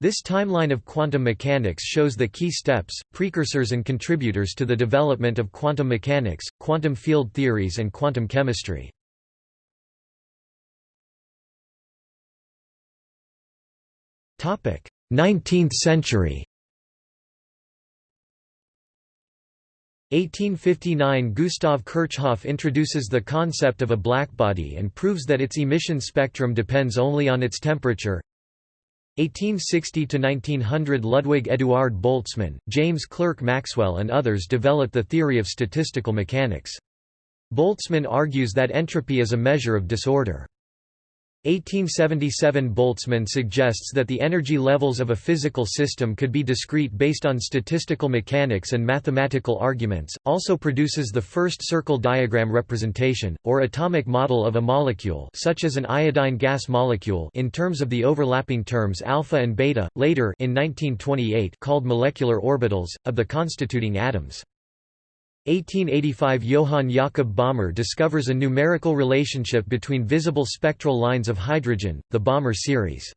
This timeline of quantum mechanics shows the key steps, precursors and contributors to the development of quantum mechanics, quantum field theories and quantum chemistry. Topic: 19th century. 1859 Gustav Kirchhoff introduces the concept of a blackbody and proves that its emission spectrum depends only on its temperature. 1860–1900 Ludwig Eduard Boltzmann, James Clerk Maxwell and others developed the theory of statistical mechanics. Boltzmann argues that entropy is a measure of disorder. 1877 Boltzmann suggests that the energy levels of a physical system could be discrete based on statistical mechanics and mathematical arguments, also produces the first circle diagram representation, or atomic model of a molecule such as an iodine gas molecule in terms of the overlapping terms alpha and beta, later in 1928 called molecular orbitals, of the constituting atoms. 1885 Johann Jakob Balmer discovers a numerical relationship between visible spectral lines of hydrogen, the Balmer series.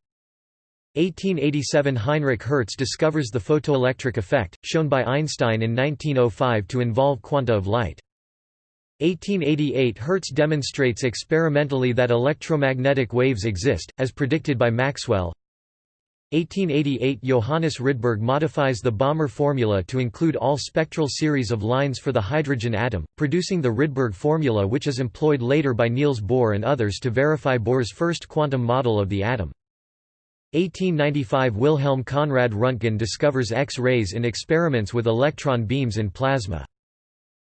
1887 Heinrich Hertz discovers the photoelectric effect, shown by Einstein in 1905 to involve quanta of light. 1888 Hertz demonstrates experimentally that electromagnetic waves exist, as predicted by Maxwell. 1888 Johannes Rydberg modifies the Balmer formula to include all spectral series of lines for the hydrogen atom, producing the Rydberg formula which is employed later by Niels Bohr and others to verify Bohr's first quantum model of the atom. 1895 Wilhelm Conrad Röntgen discovers X-rays in experiments with electron beams in plasma.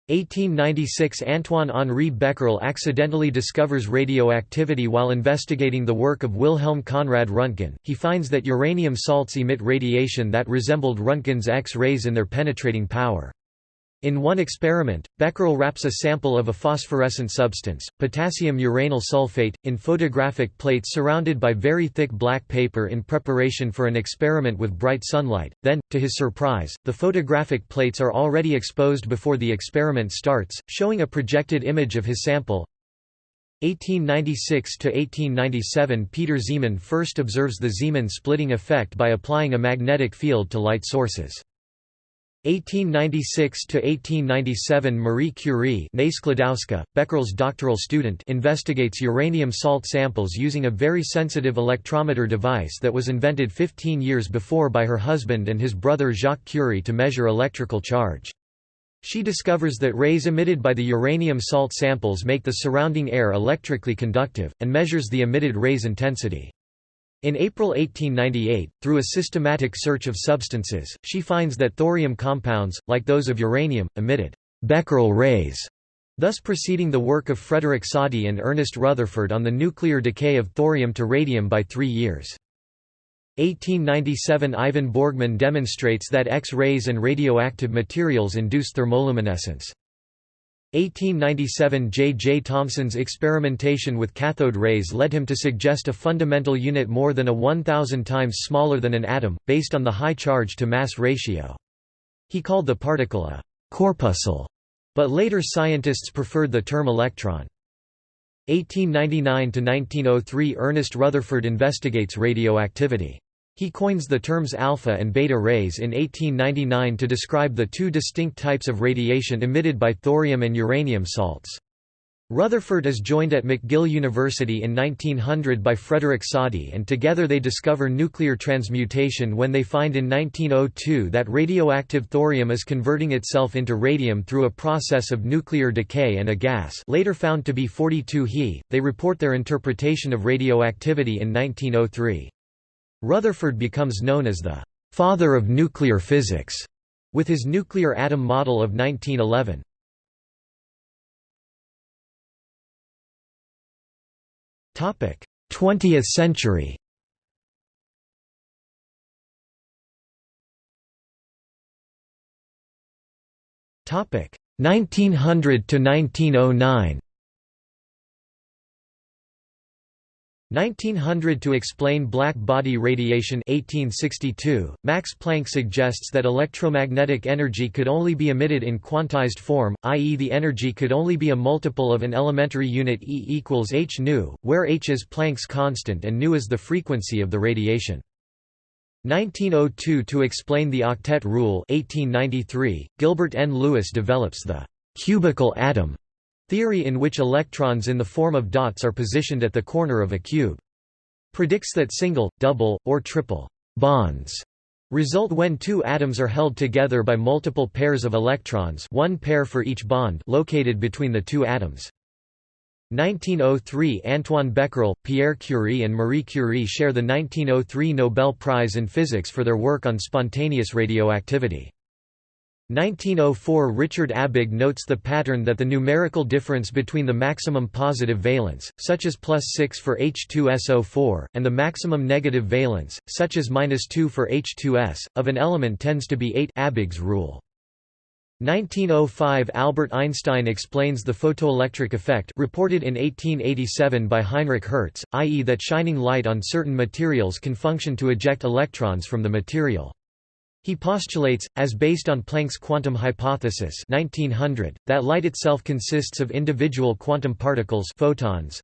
1896 Antoine-Henri Becquerel accidentally discovers radioactivity while investigating the work of Wilhelm Conrad Röntgen. He finds that uranium salts emit radiation that resembled Röntgen's X-rays in their penetrating power. In one experiment, Becquerel wraps a sample of a phosphorescent substance, potassium uranyl sulfate, in photographic plates surrounded by very thick black paper in preparation for an experiment with bright sunlight. Then, to his surprise, the photographic plates are already exposed before the experiment starts, showing a projected image of his sample. 1896 to 1897 Peter Zeeman first observes the Zeeman splitting effect by applying a magnetic field to light sources. 1896–1897 Marie Curie Becquerel's doctoral student investigates uranium salt samples using a very sensitive electrometer device that was invented 15 years before by her husband and his brother Jacques Curie to measure electrical charge. She discovers that rays emitted by the uranium salt samples make the surrounding air electrically conductive, and measures the emitted rays' intensity. In April 1898, through a systematic search of substances, she finds that thorium compounds, like those of uranium, emitted Becquerel rays, thus preceding the work of Frederick Soddy and Ernest Rutherford on the nuclear decay of thorium to radium by three years. 1897 Ivan Borgman demonstrates that X-rays and radioactive materials induce thermoluminescence. 1897 J. J. Thomson's experimentation with cathode rays led him to suggest a fundamental unit more than a 1,000 times smaller than an atom, based on the high charge-to-mass ratio. He called the particle a «corpuscle», but later scientists preferred the term electron. 1899–1903 Ernest Rutherford investigates radioactivity. He coins the terms alpha and beta rays in 1899 to describe the two distinct types of radiation emitted by thorium and uranium salts. Rutherford is joined at McGill University in 1900 by Frederick Soddy and together they discover nuclear transmutation when they find in 1902 that radioactive thorium is converting itself into radium through a process of nuclear decay and a gas later found to be 42 He. They report their interpretation of radioactivity in 1903. Rutherford becomes known as the «father of nuclear physics» with his nuclear atom model of 1911. Topic: 20th century. Topic: 1900 to 1909. 1900 To explain black body radiation 1862, Max Planck suggests that electromagnetic energy could only be emitted in quantized form, i.e. the energy could only be a multiple of an elementary unit E equals h nu, where h is Planck's constant and nu is the frequency of the radiation. 1902 To explain the octet rule 1893, Gilbert N. Lewis develops the «cubical atom» theory in which electrons in the form of dots are positioned at the corner of a cube. Predicts that single, double, or triple «bonds» result when two atoms are held together by multiple pairs of electrons one pair for each bond located between the two atoms. 1903 Antoine Becquerel, Pierre Curie and Marie Curie share the 1903 Nobel Prize in Physics for their work on spontaneous radioactivity. 1904 Richard Abegg notes the pattern that the numerical difference between the maximum positive valence, such as plus 6 for H2SO4, and the maximum negative valence, such as minus 2 for H2S, of an element tends to be 8 Abegg's rule. 1905 Albert Einstein explains the photoelectric effect reported in 1887 by Heinrich Hertz, i.e. that shining light on certain materials can function to eject electrons from the material. He postulates, as based on Planck's quantum hypothesis 1900, that light itself consists of individual quantum particles photons.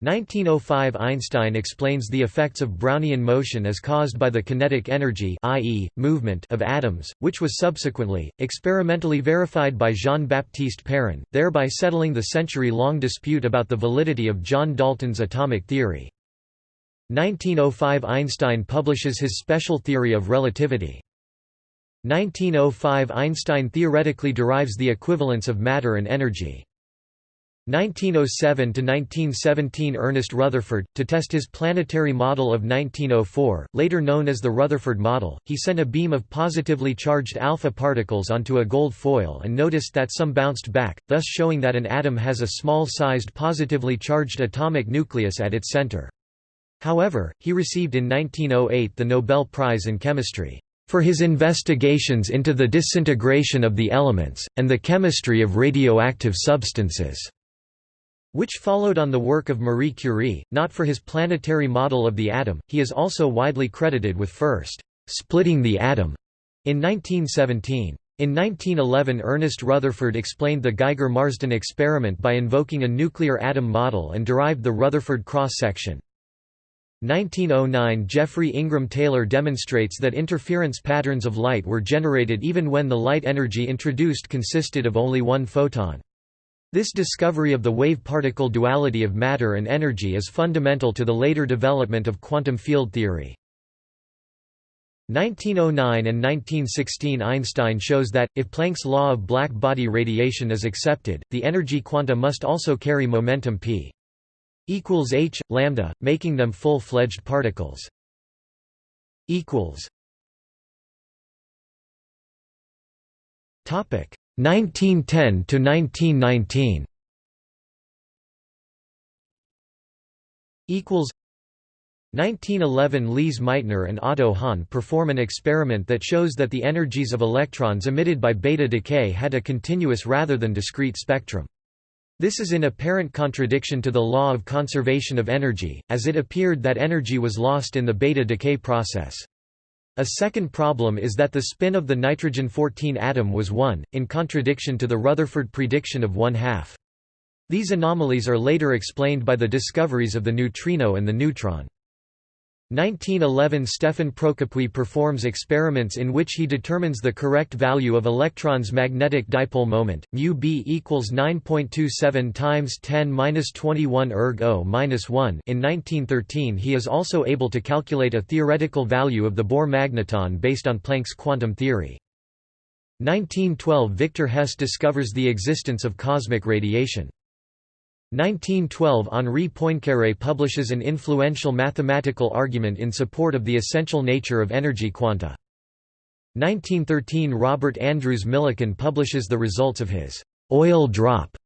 1905 Einstein explains the effects of Brownian motion as caused by the kinetic energy i.e., movement of atoms, which was subsequently, experimentally verified by Jean-Baptiste Perrin, thereby settling the century-long dispute about the validity of John Dalton's atomic theory. 1905 Einstein publishes his special theory of relativity. 1905 Einstein theoretically derives the equivalence of matter and energy. 1907–1917 Ernest Rutherford, to test his planetary model of 1904, later known as the Rutherford model, he sent a beam of positively charged alpha particles onto a gold foil and noticed that some bounced back, thus showing that an atom has a small-sized positively charged atomic nucleus at its center. However, he received in 1908 the Nobel Prize in Chemistry for his investigations into the disintegration of the elements, and the chemistry of radioactive substances, which followed on the work of Marie Curie, not for his planetary model of the atom, he is also widely credited with first splitting the atom in 1917. In 1911 Ernest Rutherford explained the Geiger-Marsden experiment by invoking a nuclear atom model and derived the Rutherford cross-section. 1909 Geoffrey Ingram Taylor demonstrates that interference patterns of light were generated even when the light energy introduced consisted of only one photon. This discovery of the wave-particle duality of matter and energy is fundamental to the later development of quantum field theory. 1909 and 1916 Einstein shows that, if Planck's law of black body radiation is accepted, the energy quanta must also carry momentum p equals h lambda making them full-fledged particles. Equals. Topic. 1910 to 1919 equals. 1911 Lise Meitner and Otto Hahn perform an experiment that shows that the energies of electrons emitted by beta decay had a continuous rather than discrete spectrum. This is in apparent contradiction to the law of conservation of energy, as it appeared that energy was lost in the beta decay process. A second problem is that the spin of the nitrogen-14 atom was 1, in contradiction to the Rutherford prediction of one-half. These anomalies are later explained by the discoveries of the neutrino and the neutron. 1911 Stefan Procopius performs experiments in which he determines the correct value of electrons' magnetic dipole moment, mu b equals 9.27 times 10^-21 erg 0-1. In 1913 he is also able to calculate a theoretical value of the Bohr magneton based on Planck's quantum theory. 1912 Victor Hess discovers the existence of cosmic radiation. 1912 Henri Poincaré publishes an influential mathematical argument in support of the essential nature of energy quanta. 1913 Robert Andrews Millikan publishes the results of his «oil drop»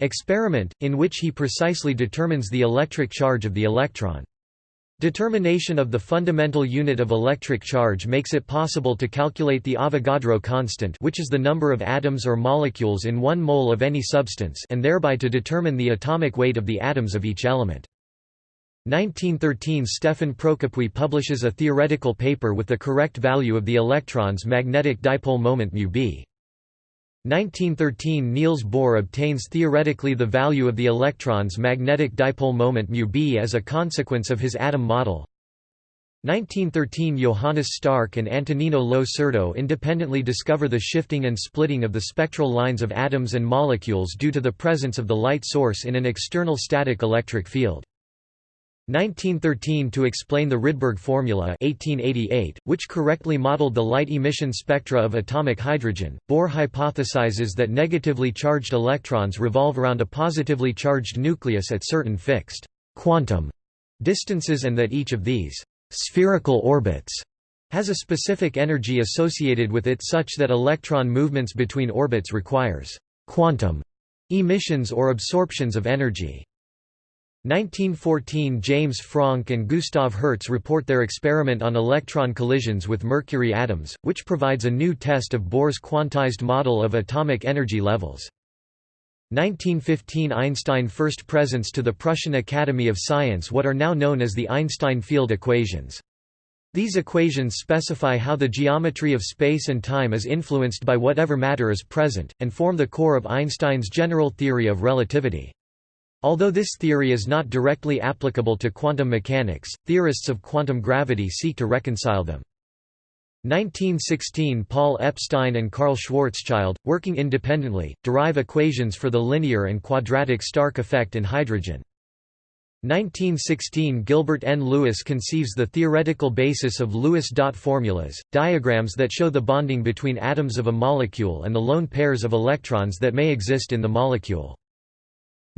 experiment, in which he precisely determines the electric charge of the electron. Determination of the fundamental unit of electric charge makes it possible to calculate the Avogadro constant which is the number of atoms or molecules in one mole of any substance and thereby to determine the atomic weight of the atoms of each element. 1913 Stefan Procopius publishes a theoretical paper with the correct value of the electron's magnetic dipole moment μb. 1913 Niels Bohr obtains theoretically the value of the electron's magnetic dipole moment μb as a consequence of his atom model. 1913 Johannes Stark and Antonino Lo Surdo independently discover the shifting and splitting of the spectral lines of atoms and molecules due to the presence of the light source in an external static electric field. 1913 to explain the Rydberg formula 1888, which correctly modeled the light emission spectra of atomic hydrogen. Bohr hypothesizes that negatively charged electrons revolve around a positively charged nucleus at certain fixed quantum distances and that each of these spherical orbits has a specific energy associated with it such that electron movements between orbits requires quantum emissions or absorptions of energy. 1914 James Franck and Gustav Hertz report their experiment on electron collisions with mercury atoms, which provides a new test of Bohr's quantized model of atomic energy levels. 1915 Einstein first presents to the Prussian Academy of Science what are now known as the Einstein field equations. These equations specify how the geometry of space and time is influenced by whatever matter is present, and form the core of Einstein's general theory of relativity. Although this theory is not directly applicable to quantum mechanics, theorists of quantum gravity seek to reconcile them. 1916 Paul Epstein and Karl Schwarzschild, working independently, derive equations for the linear and quadratic Stark effect in hydrogen. 1916 Gilbert N. Lewis conceives the theoretical basis of Lewis dot formulas, diagrams that show the bonding between atoms of a molecule and the lone pairs of electrons that may exist in the molecule.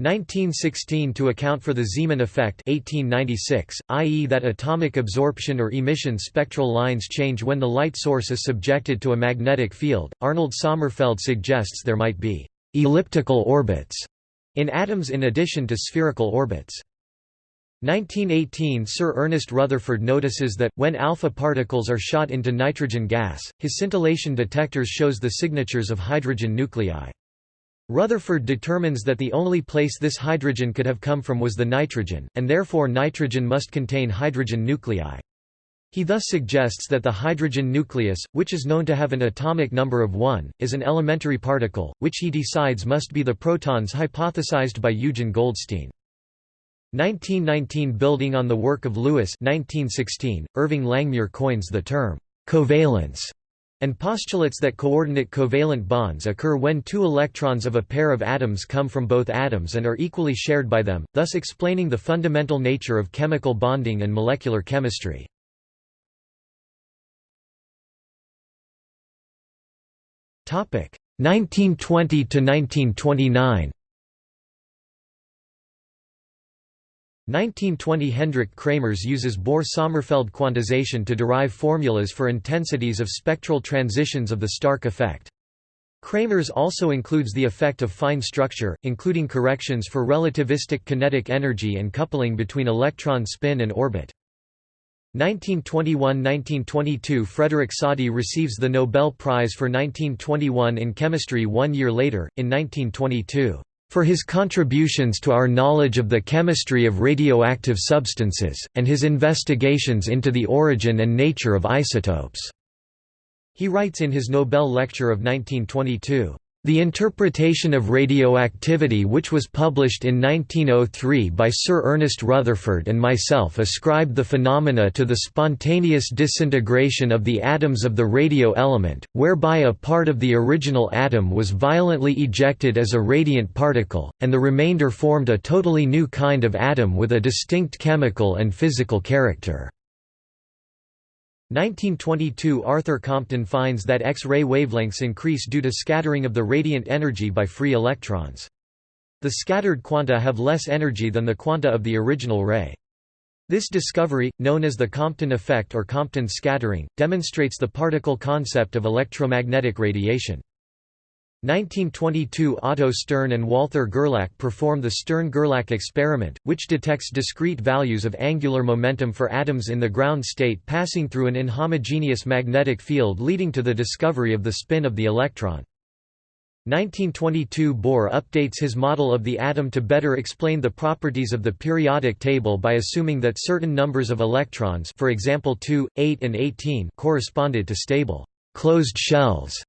1916 to account for the Zeeman effect 1896, i.e. that atomic absorption or emission spectral lines change when the light source is subjected to a magnetic field, Arnold Sommerfeld suggests there might be «elliptical orbits» in atoms in addition to spherical orbits. 1918 Sir Ernest Rutherford notices that, when alpha particles are shot into nitrogen gas, his scintillation detectors shows the signatures of hydrogen nuclei. Rutherford determines that the only place this hydrogen could have come from was the nitrogen, and therefore nitrogen must contain hydrogen nuclei. He thus suggests that the hydrogen nucleus, which is known to have an atomic number of 1, is an elementary particle, which he decides must be the protons hypothesized by Eugen Goldstein. 1919 Building on the work of Lewis 1916, Irving Langmuir coins the term, covalence and postulates that coordinate covalent bonds occur when two electrons of a pair of atoms come from both atoms and are equally shared by them, thus explaining the fundamental nature of chemical bonding and molecular chemistry. Topic 1920 to 1929. 1920 Hendrik Kramers uses Bohr–Sommerfeld quantization to derive formulas for intensities of spectral transitions of the Stark effect. Kramers also includes the effect of fine structure, including corrections for relativistic kinetic energy and coupling between electron spin and orbit. 1921–1922 Frederick Soddy receives the Nobel Prize for 1921 in chemistry one year later, in 1922 for his contributions to our knowledge of the chemistry of radioactive substances, and his investigations into the origin and nature of isotopes." He writes in his Nobel lecture of 1922, the interpretation of radioactivity which was published in 1903 by Sir Ernest Rutherford and myself ascribed the phenomena to the spontaneous disintegration of the atoms of the radio element, whereby a part of the original atom was violently ejected as a radiant particle, and the remainder formed a totally new kind of atom with a distinct chemical and physical character. 1922 Arthur Compton finds that X-ray wavelengths increase due to scattering of the radiant energy by free electrons. The scattered quanta have less energy than the quanta of the original ray. This discovery, known as the Compton effect or Compton scattering, demonstrates the particle concept of electromagnetic radiation. 1922 Otto Stern and Walther Gerlach perform the Stern–Gerlach experiment, which detects discrete values of angular momentum for atoms in the ground state passing through an inhomogeneous magnetic field leading to the discovery of the spin of the electron. 1922 Bohr updates his model of the atom to better explain the properties of the periodic table by assuming that certain numbers of electrons for example 2, 8 and 18 corresponded to stable closed shells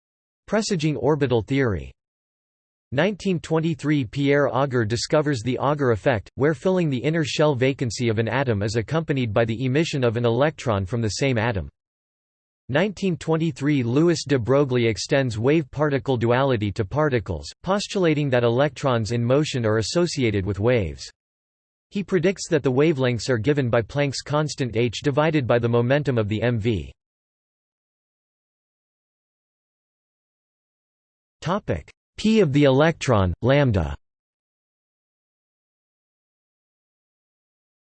presaging orbital theory. 1923 Pierre Auger discovers the Auger effect, where filling the inner shell vacancy of an atom is accompanied by the emission of an electron from the same atom. 1923 Louis de Broglie extends wave-particle duality to particles, postulating that electrons in motion are associated with waves. He predicts that the wavelengths are given by Planck's constant h divided by the momentum of the mv. Topic: p of the electron, lambda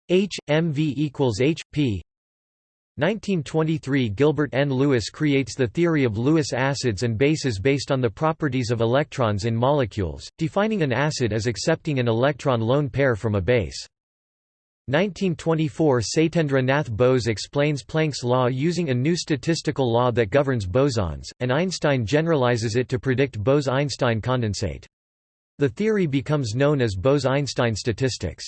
h, mv equals h, p 1923 Gilbert N. Lewis creates the theory of Lewis acids and bases based on the properties of electrons in molecules, defining an acid as accepting an electron lone pair from a base. 1924 Satyendra Nath Bose explains Planck's law using a new statistical law that governs bosons, and Einstein generalizes it to predict Bose–Einstein condensate. The theory becomes known as Bose–Einstein statistics.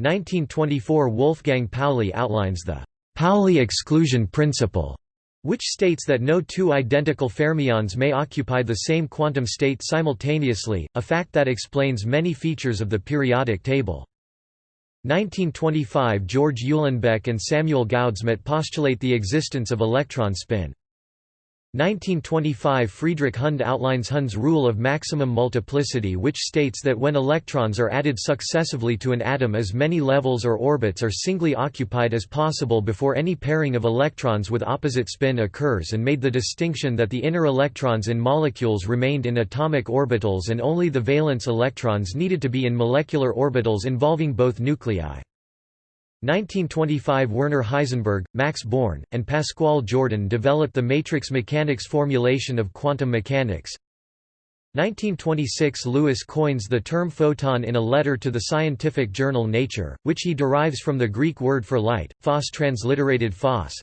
1924 Wolfgang Pauli outlines the Pauli exclusion principle, which states that no two identical fermions may occupy the same quantum state simultaneously, a fact that explains many features of the periodic table. 1925 George Uhlenbeck and Samuel Goudsmit postulate the existence of electron spin. 1925 Friedrich Hund outlines Hund's rule of maximum multiplicity which states that when electrons are added successively to an atom as many levels or orbits are singly occupied as possible before any pairing of electrons with opposite spin occurs and made the distinction that the inner electrons in molecules remained in atomic orbitals and only the valence electrons needed to be in molecular orbitals involving both nuclei. 1925 Werner Heisenberg, Max Born, and Pascual Jordan developed the matrix mechanics formulation of quantum mechanics. 1926 Lewis coins the term photon in a letter to the scientific journal Nature, which he derives from the Greek word for light, phos transliterated phos.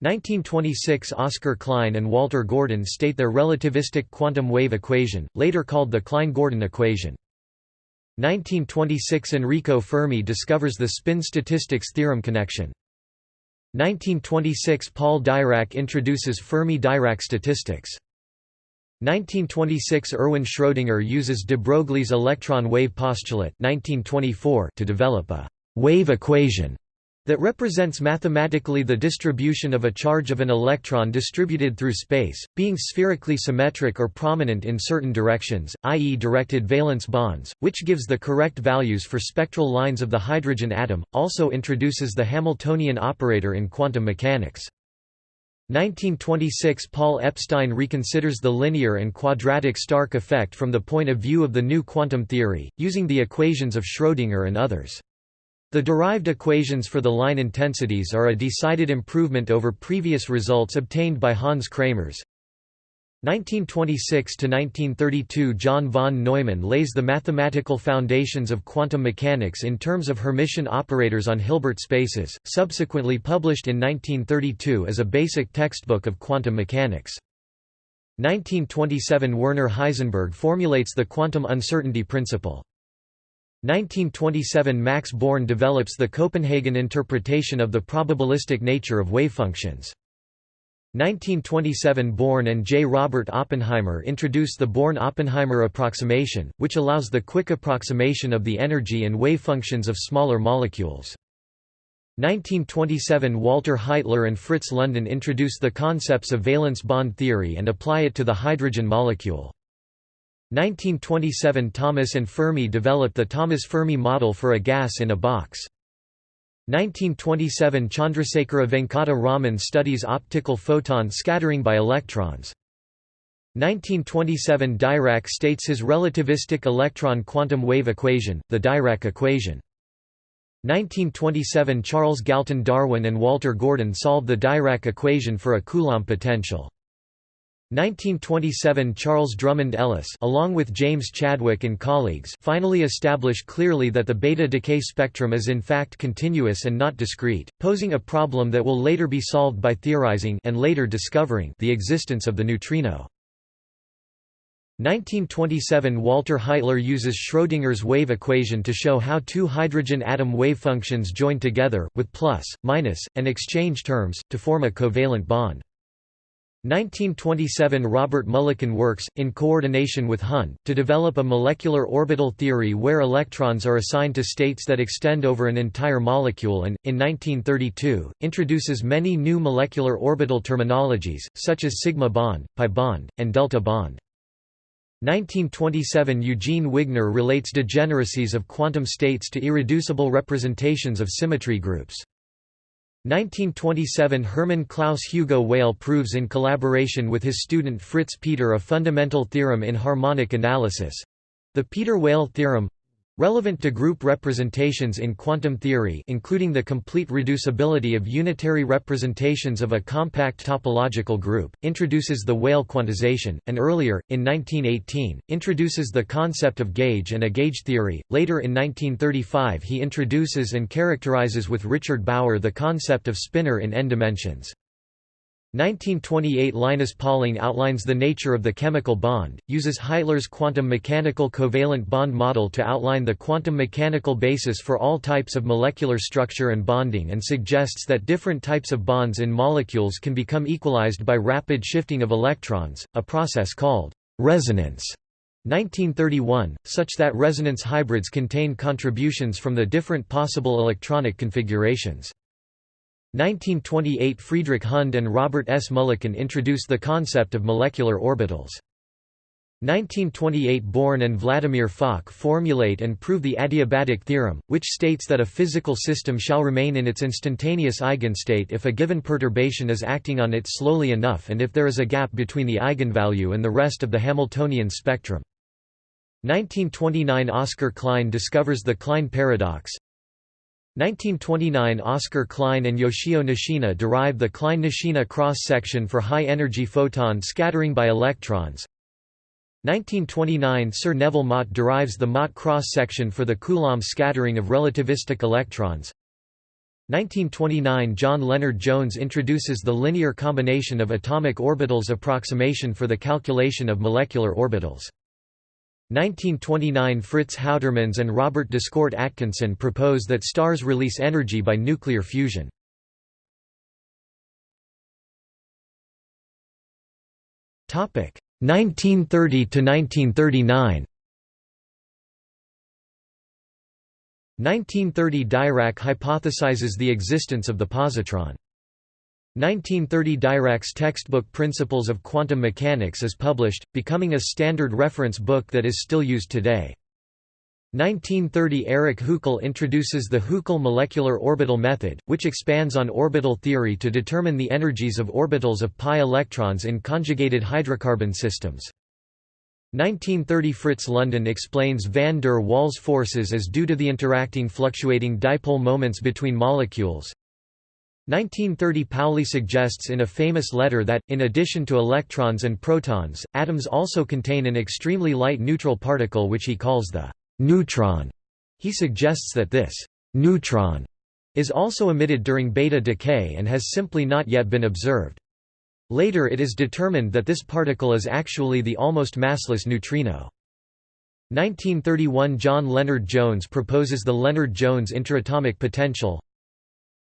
1926 Oscar Klein and Walter Gordon state their relativistic quantum wave equation, later called the Klein-Gordon equation. 1926 Enrico Fermi discovers the spin statistics theorem connection. 1926 Paul Dirac introduces Fermi-Dirac statistics. 1926 Erwin Schrödinger uses de Broglie's electron wave postulate 1924 to develop a wave equation that represents mathematically the distribution of a charge of an electron distributed through space, being spherically symmetric or prominent in certain directions, i.e. directed valence bonds, which gives the correct values for spectral lines of the hydrogen atom, also introduces the Hamiltonian operator in quantum mechanics. 1926 Paul Epstein reconsiders the linear and quadratic Stark effect from the point of view of the new quantum theory, using the equations of Schrödinger and others. The derived equations for the line intensities are a decided improvement over previous results obtained by Hans Kramers. 1926–1932 John von Neumann lays the mathematical foundations of quantum mechanics in terms of Hermitian operators on Hilbert spaces, subsequently published in 1932 as a basic textbook of quantum mechanics. 1927 Werner Heisenberg formulates the quantum uncertainty principle. 1927 Max Born develops the Copenhagen interpretation of the probabilistic nature of wavefunctions. 1927 Born and J. Robert Oppenheimer introduce the Born–Oppenheimer approximation, which allows the quick approximation of the energy and wavefunctions of smaller molecules. 1927 Walter Heitler and Fritz London introduce the concepts of valence bond theory and apply it to the hydrogen molecule. 1927 Thomas and Fermi developed the Thomas-Fermi model for a gas in a box. 1927 Chandrasekhara Venkata Raman studies optical photon scattering by electrons. 1927 Dirac states his relativistic electron quantum wave equation, the Dirac equation. 1927 Charles Galton Darwin and Walter Gordon solve the Dirac equation for a Coulomb potential. 1927 Charles Drummond Ellis along with James Chadwick and colleagues finally establish clearly that the beta decay spectrum is in fact continuous and not discrete, posing a problem that will later be solved by theorizing and later discovering the existence of the neutrino. 1927 Walter Heitler uses Schrödinger's wave equation to show how two hydrogen atom wave functions join together, with plus, minus, and exchange terms, to form a covalent bond. 1927 Robert Mulliken works, in coordination with Hund, to develop a molecular orbital theory where electrons are assigned to states that extend over an entire molecule and, in 1932, introduces many new molecular orbital terminologies, such as sigma bond, pi bond, and delta bond. 1927 Eugene Wigner relates degeneracies of quantum states to irreducible representations of symmetry groups. 1927 Hermann Klaus Hugo Weyl proves in collaboration with his student Fritz Peter a fundamental theorem in harmonic analysis—the Peter-Weyl theorem Relevant to group representations in quantum theory including the complete reducibility of unitary representations of a compact topological group, introduces the Weyl quantization, and earlier, in 1918, introduces the concept of gauge and a gauge theory. Later in 1935 he introduces and characterizes with Richard Brauer the concept of spinor in n dimensions. 1928 Linus Pauling outlines the nature of the chemical bond, uses Heitler's quantum mechanical covalent bond model to outline the quantum mechanical basis for all types of molecular structure and bonding and suggests that different types of bonds in molecules can become equalized by rapid shifting of electrons, a process called resonance. 1931, such that resonance hybrids contain contributions from the different possible electronic configurations. 1928 Friedrich Hund and Robert S. Mulliken introduced the concept of molecular orbitals. 1928 Born and Vladimir Fock formulate and prove the adiabatic theorem, which states that a physical system shall remain in its instantaneous eigenstate if a given perturbation is acting on it slowly enough and if there is a gap between the eigenvalue and the rest of the Hamiltonian spectrum. 1929 Oscar Klein discovers the Klein paradox, 1929 Oscar Klein and Yoshio Nishina derive the Klein-Nishina cross-section for high-energy photon scattering by electrons. 1929 Sir Nevill Mott derives the Mott cross-section for the Coulomb scattering of relativistic electrons. 1929 John Lennard-Jones introduces the linear combination of atomic orbitals approximation for the calculation of molecular orbitals. 1929 Fritz Houtermans and Robert d'Escourt Atkinson propose that stars release energy by nuclear fusion. Topic 1930 to 1939. 1930 Dirac hypothesizes the existence of the positron. 1930 Dirac's textbook Principles of Quantum Mechanics is published, becoming a standard reference book that is still used today. 1930 Erich Hückel introduces the Hückel molecular orbital method, which expands on orbital theory to determine the energies of orbitals of pi electrons in conjugated hydrocarbon systems. 1930 Fritz London explains van der Waals forces as due to the interacting fluctuating dipole moments between molecules. 1930 Pauli suggests in a famous letter that, in addition to electrons and protons, atoms also contain an extremely light neutral particle which he calls the neutron. He suggests that this neutron is also emitted during beta decay and has simply not yet been observed. Later it is determined that this particle is actually the almost massless neutrino. 1931 John Lennard-Jones proposes the Lennard-Jones interatomic potential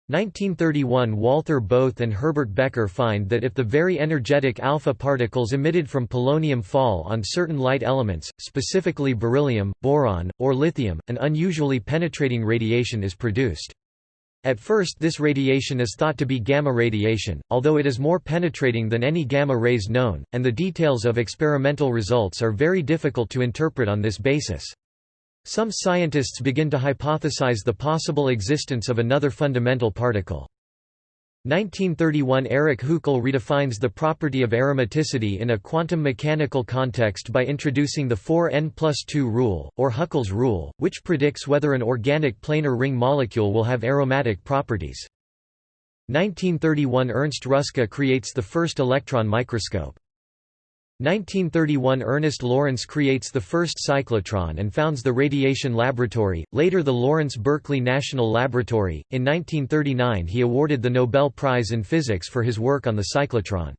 1931 Walther Bothe and Herbert Becker find that if the very energetic alpha particles emitted from polonium fall on certain light elements, specifically beryllium, boron, or lithium, an unusually penetrating radiation is produced. At first this radiation is thought to be gamma radiation, although it is more penetrating than any gamma rays known, and the details of experimental results are very difficult to interpret on this basis. Some scientists begin to hypothesize the possible existence of another fundamental particle. 1931 Erich Hückel redefines the property of aromaticity in a quantum mechanical context by introducing the 4n plus 2 rule, or Hückel's rule, which predicts whether an organic planar ring molecule will have aromatic properties. 1931 Ernst Ruska creates the first electron microscope. 1931 Ernest Lawrence creates the first cyclotron and founds the Radiation Laboratory, later the Lawrence Berkeley National Laboratory. In 1939 he awarded the Nobel Prize in Physics for his work on the cyclotron.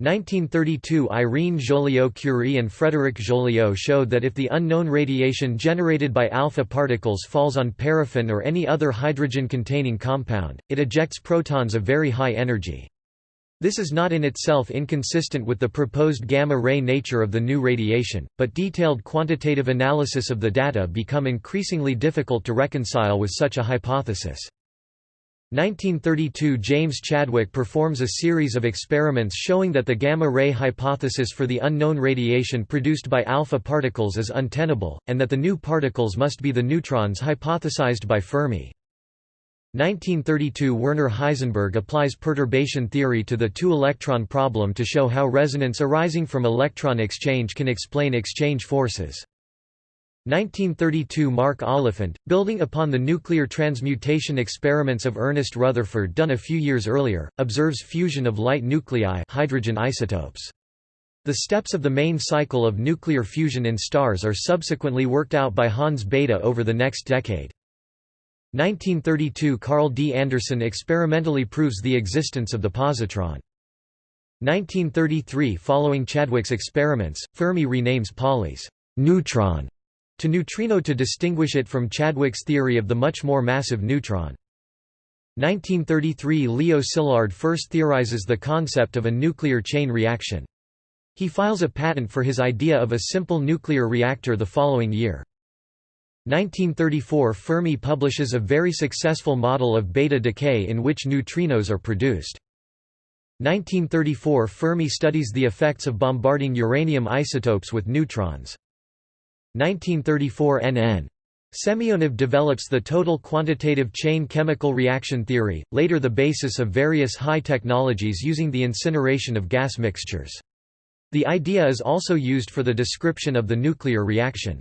1932 Irene Joliot-Curie and Frédéric Joliot showed that if the unknown radiation generated by alpha particles falls on paraffin or any other hydrogen-containing compound, it ejects protons of very high energy. This is not in itself inconsistent with the proposed gamma-ray nature of the new radiation, but detailed quantitative analysis of the data become increasingly difficult to reconcile with such a hypothesis. 1932 James Chadwick performs a series of experiments showing that the gamma-ray hypothesis for the unknown radiation produced by alpha particles is untenable, and that the new particles must be the neutrons hypothesized by Fermi. 1932 Werner Heisenberg applies perturbation theory to the two-electron problem to show how resonance arising from electron exchange can explain exchange forces. 1932 Mark Oliphant, building upon the nuclear transmutation experiments of Ernest Rutherford done a few years earlier, observes fusion of light nuclei hydrogen isotopes. The steps of the main cycle of nuclear fusion in stars are subsequently worked out by Hans Bethe over the next decade. 1932 Carl D. Anderson experimentally proves the existence of the positron. 1933 Following Chadwick's experiments, Fermi renames Pauli's neutron to neutrino to distinguish it from Chadwick's theory of the much more massive neutron. 1933 Leo Szilard first theorizes the concept of a nuclear chain reaction. He files a patent for his idea of a simple nuclear reactor the following year. 1934 Fermi publishes a very successful model of beta decay in which neutrinos are produced. 1934 Fermi studies the effects of bombarding uranium isotopes with neutrons. 1934 NN. Semyonov develops the total quantitative chain chemical reaction theory, later the basis of various high technologies using the incineration of gas mixtures. The idea is also used for the description of the nuclear reaction.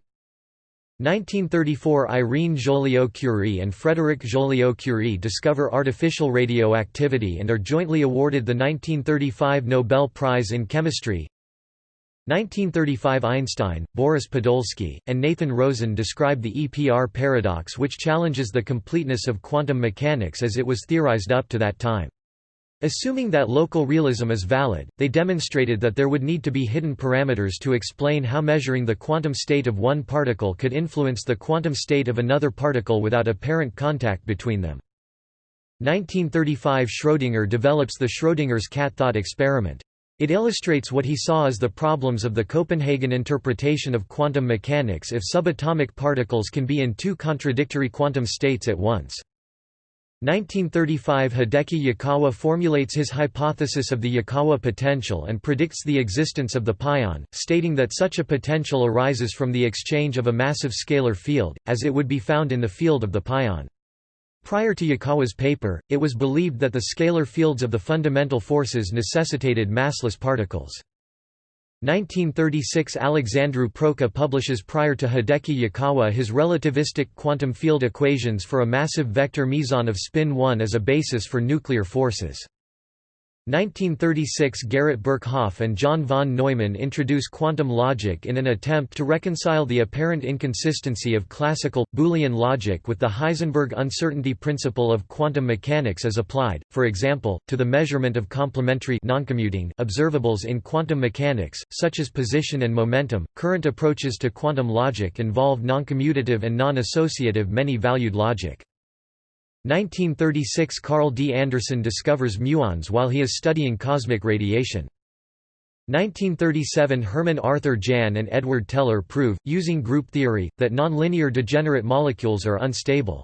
1934 Irene Joliot-Curie and Frédéric Joliot-Curie discover artificial radioactivity and are jointly awarded the 1935 Nobel Prize in Chemistry. 1935 Einstein, Boris Podolsky, and Nathan Rosen describe the EPR paradox which challenges the completeness of quantum mechanics as it was theorized up to that time. Assuming that local realism is valid, they demonstrated that there would need to be hidden parameters to explain how measuring the quantum state of one particle could influence the quantum state of another particle without apparent contact between them. 1935 Schrödinger develops the Schrödinger's cat thought experiment. It illustrates what he saw as the problems of the Copenhagen interpretation of quantum mechanics if subatomic particles can be in two contradictory quantum states at once. 1935 Hideki Yukawa formulates his hypothesis of the Yukawa potential and predicts the existence of the pion, stating that such a potential arises from the exchange of a massive scalar field, as it would be found in the field of the pion. Prior to Yukawa's paper, it was believed that the scalar fields of the fundamental forces necessitated massless particles. 1936 Alexandru Proca publishes prior to Hideki Yukawa his relativistic quantum field equations for a massive vector meson of spin 1 as a basis for nuclear forces. 1936 Garrett Birkhoff and John von Neumann introduce quantum logic in an attempt to reconcile the apparent inconsistency of classical, Boolean logic with the Heisenberg uncertainty principle of quantum mechanics as applied, for example, to the measurement of complementary noncommuting observables in quantum mechanics, such as position and momentum. Current approaches to quantum logic involve noncommutative and non-associative many-valued logic. 1936 Carl D. Anderson discovers muons while he is studying cosmic radiation. 1937 Herman Arthur Jahn and Edward Teller prove, using group theory, that nonlinear degenerate molecules are unstable.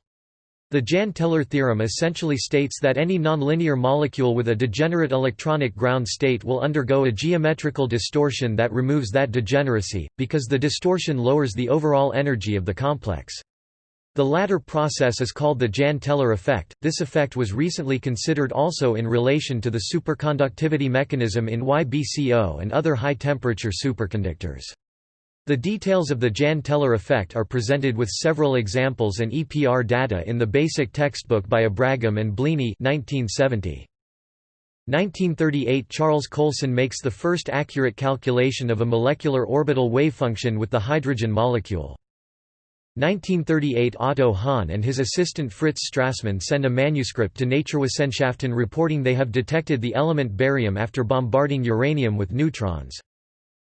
The Jahn-Teller theorem essentially states that any nonlinear molecule with a degenerate electronic ground state will undergo a geometrical distortion that removes that degeneracy, because the distortion lowers the overall energy of the complex. The latter process is called the Jahn-Teller effect. This effect was recently considered also in relation to the superconductivity mechanism in YBCO and other high-temperature superconductors. The details of the Jahn-Teller effect are presented with several examples and EPR data in the basic textbook by Abragam and Bleaney 1970. 1938 Charles Coulson makes the first accurate calculation of a molecular orbital wavefunction with the hydrogen molecule. 1938 Otto Hahn and his assistant Fritz Strassmann send a manuscript to Naturwissenschaften reporting they have detected the element barium after bombarding uranium with neutrons.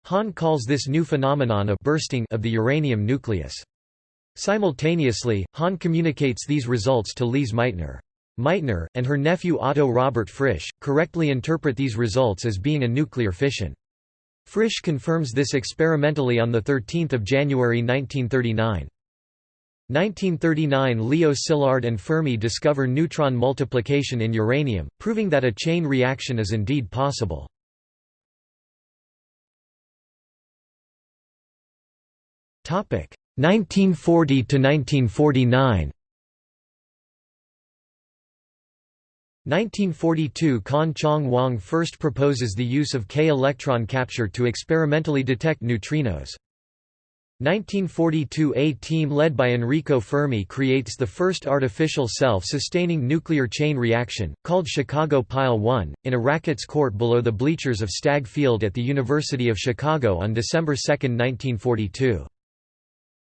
Hahn calls this new phenomenon a bursting of the uranium nucleus. Simultaneously, Hahn communicates these results to Lise Meitner. Meitner, and her nephew Otto Robert Frisch, correctly interpret these results as being a nuclear fission. Frisch confirms this experimentally on 13 January 1939. 1939 Leo Szilard and Fermi discover neutron multiplication in uranium, proving that a chain reaction is indeed possible. Topic 1940 to 1949. 1942 Kan Chong Wang first proposes the use of K-electron capture to experimentally detect neutrinos. 1942 A team led by Enrico Fermi creates the first artificial self-sustaining nuclear chain reaction, called Chicago Pile 1, in a rackets court below the bleachers of Stagg Field at the University of Chicago on December 2, 1942.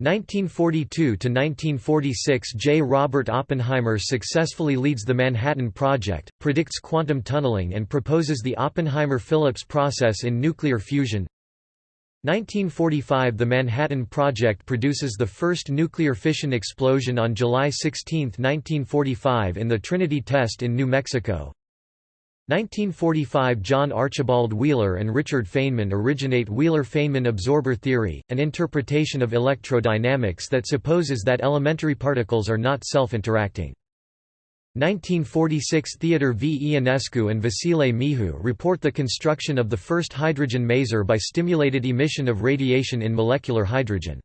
1942–1946 J. Robert Oppenheimer successfully leads the Manhattan Project, predicts quantum tunneling and proposes the Oppenheimer-Phillips process in nuclear fusion 1945 – The Manhattan Project produces the first nuclear fission explosion on July 16, 1945 in the Trinity test in New Mexico 1945 John Archibald Wheeler and Richard Feynman originate Wheeler–Feynman absorber theory, an interpretation of electrodynamics that supposes that elementary particles are not self-interacting. 1946 Theodor V. Ionescu and Vasile Mihu report the construction of the first hydrogen maser by stimulated emission of radiation in molecular hydrogen.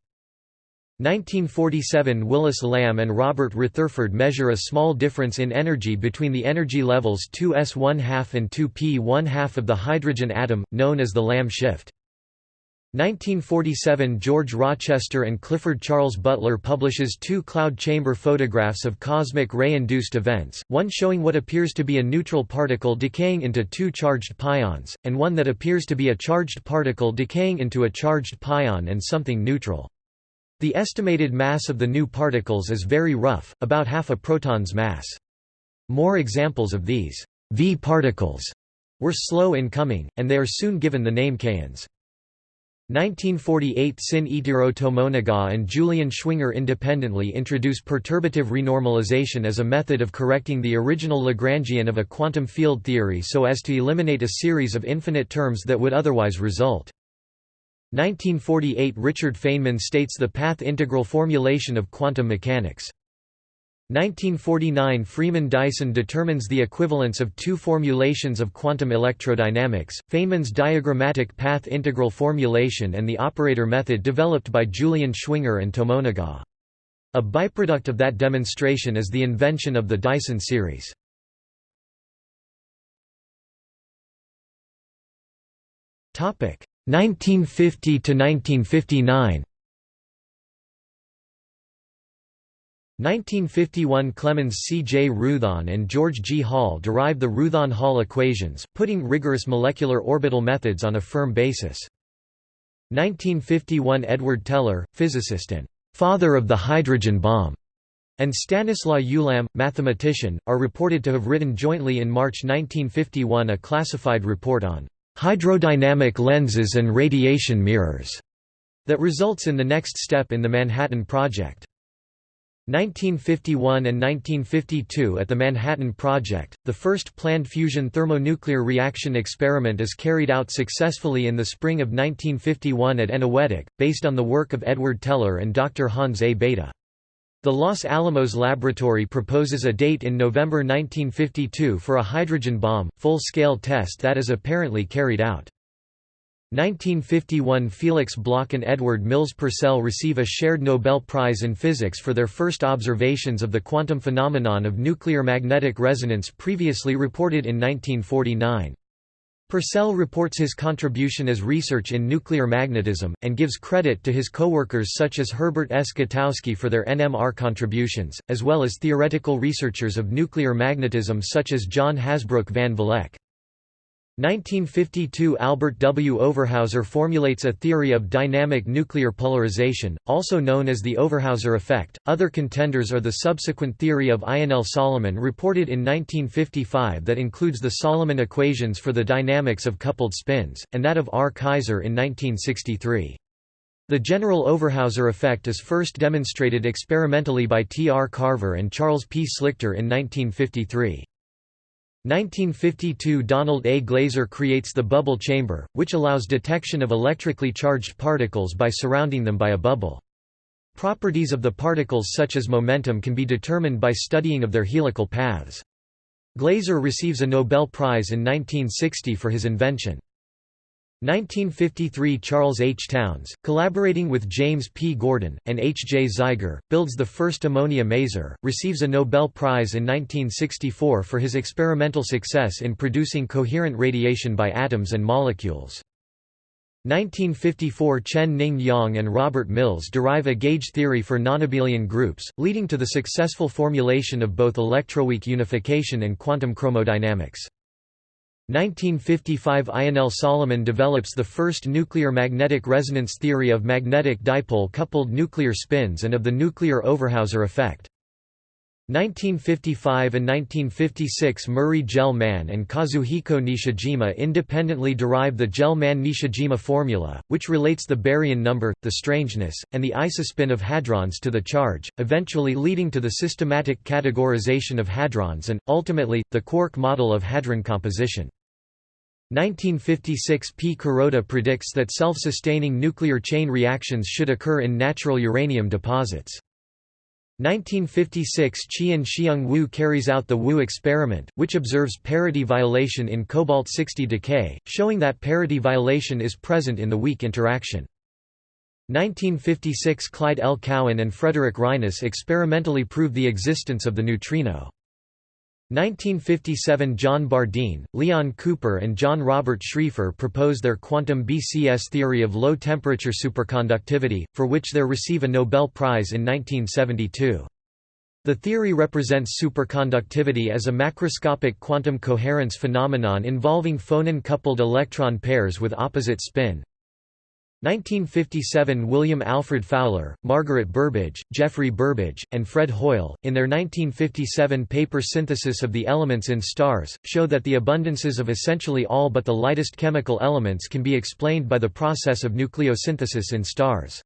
1947 Willis Lamb and Robert Retherford measure a small difference in energy between the energy levels 2s 1 2 and 2p 1 2 of the hydrogen atom, known as the Lamb shift. 1947 George Rochester and Clifford Charles Butler publishes two cloud chamber photographs of cosmic ray-induced events, one showing what appears to be a neutral particle decaying into two charged pions, and one that appears to be a charged particle decaying into a charged pion and something neutral. The estimated mass of the new particles is very rough, about half a proton's mass. More examples of these V particles were slow in coming, and they are soon given the name kaons. 1948 Sin-Ichiro Tomonaga and Julian Schwinger independently introduce perturbative renormalization as a method of correcting the original Lagrangian of a quantum field theory so as to eliminate a series of infinite terms that would otherwise result. 1948 Richard Feynman states the path integral formulation of quantum mechanics. 1949 Freeman Dyson determines the equivalence of two formulations of quantum electrodynamics, Feynman's diagrammatic path integral formulation and the operator method developed by Julian Schwinger and Tomonaga. A byproduct of that demonstration is the invention of the Dyson series. Topic 1950 to 1959 1951 Clemens C. J. Roothaan and George G. Hall derive the Roothaan-Hall equations, putting rigorous molecular orbital methods on a firm basis. 1951 Edward Teller, physicist and «father of the hydrogen bomb», and Stanislaw Ulam, mathematician, are reported to have written jointly in March 1951 a classified report on hydrodynamic lenses and radiation mirrors, that results in the next step in the Manhattan Project. 1951 and 1952 At the Manhattan Project, the first planned fusion thermonuclear reaction experiment is carried out successfully in the spring of 1951 at Eniwetok, based on the work of Edward Teller and Dr. Hans A. Bethe. The Los Alamos Laboratory proposes a date in November 1952 for a hydrogen bomb, full-scale test that is apparently carried out. 1951 Felix Bloch and Edward Mills Purcell receive a shared Nobel Prize in Physics for their first observations of the quantum phenomenon of nuclear magnetic resonance previously reported in 1949. Purcell reports his contribution as research in nuclear magnetism, and gives credit to his co-workers such as Herbert S. Gutowsky for their NMR contributions, as well as theoretical researchers of nuclear magnetism such as John Hasbrouck van Vleck. 1952 Albert W. Overhauser formulates a theory of dynamic nuclear polarization, also known as the Overhauser effect. Other contenders are the subsequent theory of Ionel Solomon reported in 1955 that includes the Solomon equations for the dynamics of coupled spins, and that of R. Kaiser in 1963. The general Overhauser effect is first demonstrated experimentally by T. R. Carver and Charles P. Slichter in 1953. 1952 Donald A. Glaser creates the bubble chamber, which allows detection of electrically charged particles by surrounding them by a bubble. Properties of the particles such as momentum can be determined by studying of their helical paths. Glaser receives a Nobel Prize in 1960 for his invention. 1953 Charles H. Townes, collaborating with James P. Gordon, and H. J. Zeiger, builds the first ammonia maser, receives a Nobel Prize in 1964 for his experimental success in producing coherent radiation by atoms and molecules. 1954 Chen Ning Yang and Robert Mills derive a gauge theory for nonabelian groups, leading to the successful formulation of both electroweak unification and quantum chromodynamics. 1955 Ionel Solomon develops the first nuclear magnetic resonance theory of magnetic dipole-coupled nuclear spins and of the nuclear Overhauser effect. 1955 and 1956 Murray Gell-Mann and Kazuhiko Nishijima independently derive the Gell-Mann-Nishijima formula, which relates the baryon number, the strangeness, and the isospin of hadrons to the charge, eventually leading to the systematic categorization of hadrons and, ultimately, the quark model of hadron composition. 1956 P. Kuroda predicts that self-sustaining nuclear chain reactions should occur in natural uranium deposits. 1956 Qian Xiang Wu carries out the Wu experiment, which observes parity violation in cobalt-60 decay, showing that parity violation is present in the weak interaction. 1956 Clyde L. Cowan and Frederick Reines experimentally prove the existence of the neutrino. 1957 John Bardeen, Leon Cooper and John Robert Schrieffer propose their quantum BCS theory of low-temperature superconductivity, for which they receive a Nobel Prize in 1972. The theory represents superconductivity as a macroscopic quantum coherence phenomenon involving phonon-coupled electron pairs with opposite spin, 1957 William Alfred Fowler, Margaret Burbidge, Geoffrey Burbidge, and Fred Hoyle, in their 1957 paper Synthesis of the Elements in Stars, show that the abundances of essentially all but the lightest chemical elements can be explained by the process of nucleosynthesis in stars.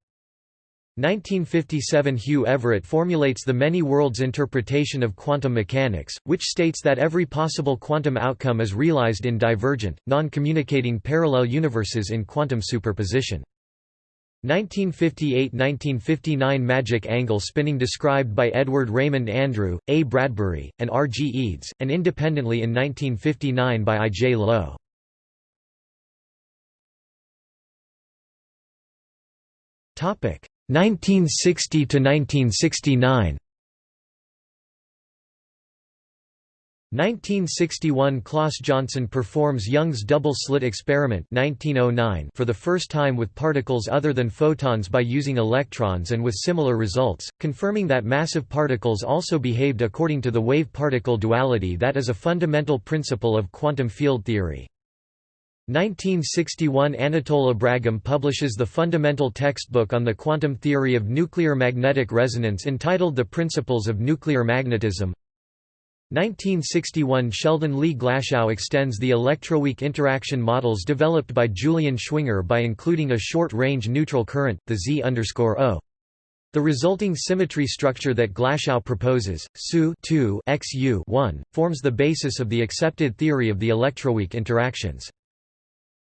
1957 Hugh Everett formulates the many worlds interpretation of quantum mechanics, which states that every possible quantum outcome is realized in divergent, non-communicating parallel universes in quantum superposition. 1958–1959 Magic angle spinning described by Edward Raymond Andrew, A. Bradbury, and R. G. Eades, and independently in 1959 by I. J. Lowe. Topic 1960 to 1969. 1961 Claus Jönsson performs Young's double-slit experiment 1909 for the first time with particles other than photons by using electrons and with similar results, confirming that massive particles also behaved according to the wave-particle duality that is a fundamental principle of quantum field theory. 1961 Anatole Abragam publishes the fundamental textbook on the quantum theory of nuclear magnetic resonance entitled The Principles of Nuclear Magnetism 1961 Sheldon Lee Glashow extends the electroweak interaction models developed by Julian Schwinger by including a short-range neutral current, the Z_O. The resulting symmetry structure that Glashow proposes, SU XU forms the basis of the accepted theory of the electroweak interactions.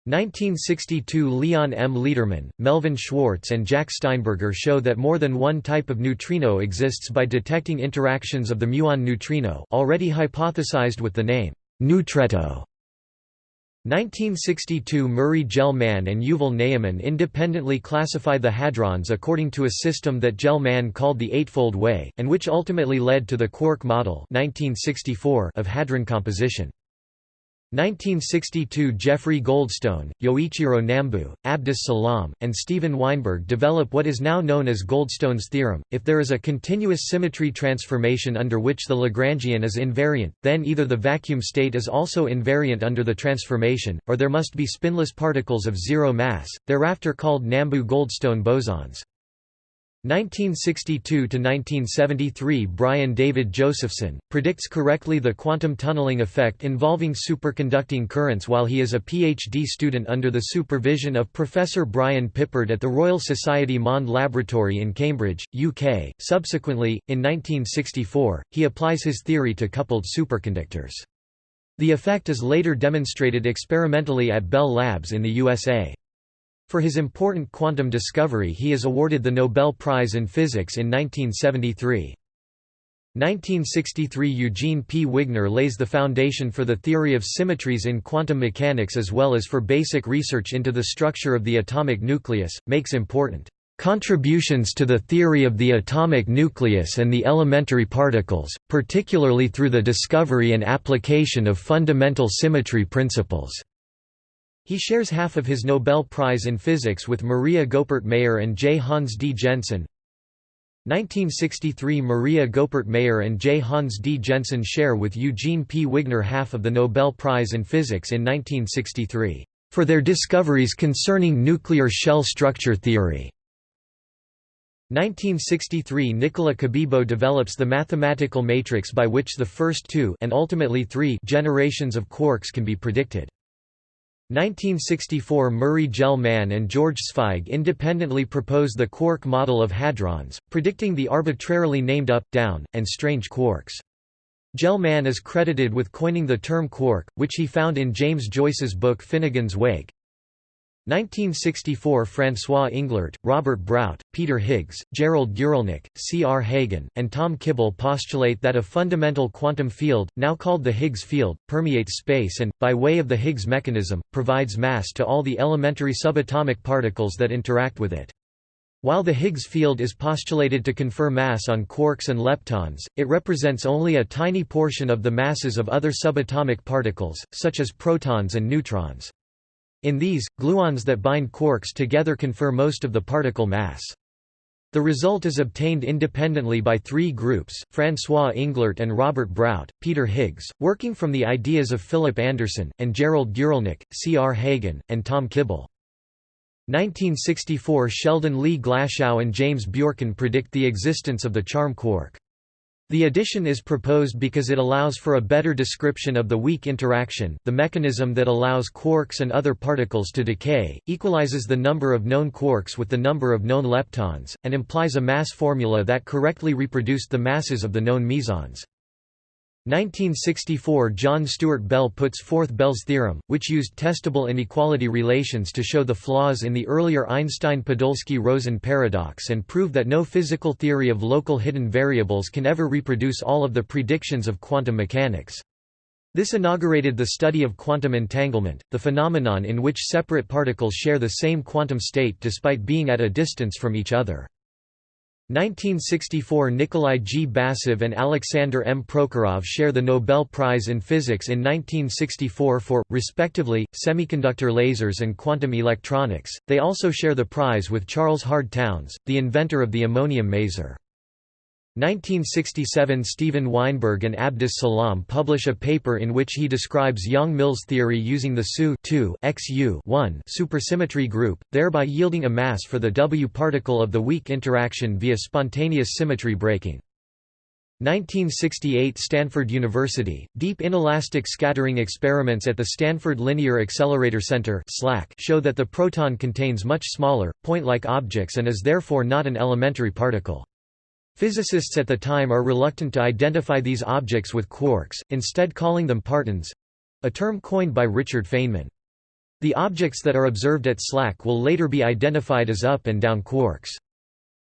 1962 Leon M. Lederman, Melvin Schwartz and Jack Steinberger show that more than one type of neutrino exists by detecting interactions of the muon neutrino already hypothesized with the name neutretto. 1962 Murray Gell-Mann and Yuval Ne'eman independently classify the hadrons according to a system that Gell-Mann called the Eightfold Way, and which ultimately led to the quark model 1964 of hadron composition. 1962 Jeffrey Goldstone, Yoichiro Nambu, Abdus Salam, and Steven Weinberg develop what is now known as Goldstone's theorem. If there is a continuous symmetry transformation under which the Lagrangian is invariant, then either the vacuum state is also invariant under the transformation, or there must be spinless particles of zero mass, thereafter called Nambu-Goldstone bosons. 1962–1973 Brian David Josephson, predicts correctly the quantum tunneling effect involving superconducting currents while he is a PhD student under the supervision of Professor Brian Pippard at the Royal Society Mond Laboratory in Cambridge, UK. Subsequently, in 1964, he applies his theory to coupled superconductors. The effect is later demonstrated experimentally at Bell Labs in the USA. For his important quantum discovery he is awarded the Nobel Prize in Physics in 1973. 1963 Eugene P. Wigner lays the foundation for the theory of symmetries in quantum mechanics as well as for basic research into the structure of the atomic nucleus, makes important contributions to the theory of the atomic nucleus and the elementary particles, particularly through the discovery and application of fundamental symmetry principles. He shares half of his Nobel Prize in Physics with Maria Goeppert Mayer and J. Hans D. Jensen. 1963 Maria Goeppert Mayer and J. Hans D. Jensen share with Eugene P. Wigner half of the Nobel Prize in Physics in 1963, "...for their discoveries concerning nuclear shell structure theory." 1963 Nicola Cabibbo develops the mathematical matrix by which the first two and ultimately three generations of quarks can be predicted. 1964 Murray Gell-Mann and George Zweig independently propose the quark model of hadrons, predicting the arbitrarily named up, down, and strange quarks. Gell-Mann is credited with coining the term quark, which he found in James Joyce's book Finnegan's Wake. 1964 François Englert, Robert Brout, Peter Higgs, Gerald Guralnick, C. R. Hagen, and Tom Kibble postulate that a fundamental quantum field, now called the Higgs field, permeates space and, by way of the Higgs mechanism, provides mass to all the elementary subatomic particles that interact with it. While the Higgs field is postulated to confer mass on quarks and leptons, it represents only a tiny portion of the masses of other subatomic particles, such as protons and neutrons. In these, gluons that bind quarks together confer most of the particle mass. The result is obtained independently by three groups, François Englert and Robert Brout, Peter Higgs, working from the ideas of Philip Anderson, and Gerald Guralnick, C. R. Hagen, and Tom Kibble. 1964 Sheldon Lee Glashow and James Bjorken predict the existence of the charm quark. The addition is proposed because it allows for a better description of the weak interaction the mechanism that allows quarks and other particles to decay, equalizes the number of known quarks with the number of known leptons, and implies a mass formula that correctly reproduced the masses of the known mesons. 1964 John Stuart Bell puts forth Bell's theorem, which used testable inequality relations to show the flaws in the earlier Einstein-Podolsky-Rosen paradox and prove that no physical theory of local hidden variables can ever reproduce all of the predictions of quantum mechanics. This inaugurated the study of quantum entanglement, the phenomenon in which separate particles share the same quantum state despite being at a distance from each other. 1964 Nikolai G. Basov and Alexander M. Prokhorov share the Nobel Prize in Physics in 1964 for, respectively, semiconductor lasers and quantum electronics. They also share the prize with Charles Hard Townes, the inventor of the ammonium maser. 1967 Steven Weinberg and Abdus Salam publish a paper in which he describes Yang-Mills theory using the SU XU supersymmetry group, thereby yielding a mass for the W particle of the weak interaction via spontaneous symmetry breaking. 1968 Stanford University, deep inelastic scattering experiments at the Stanford Linear Accelerator Center show that the proton contains much smaller, point-like objects and is therefore not an elementary particle. Physicists at the time are reluctant to identify these objects with quarks, instead calling them partons—a term coined by Richard Feynman. The objects that are observed at SLAC will later be identified as up and down quarks.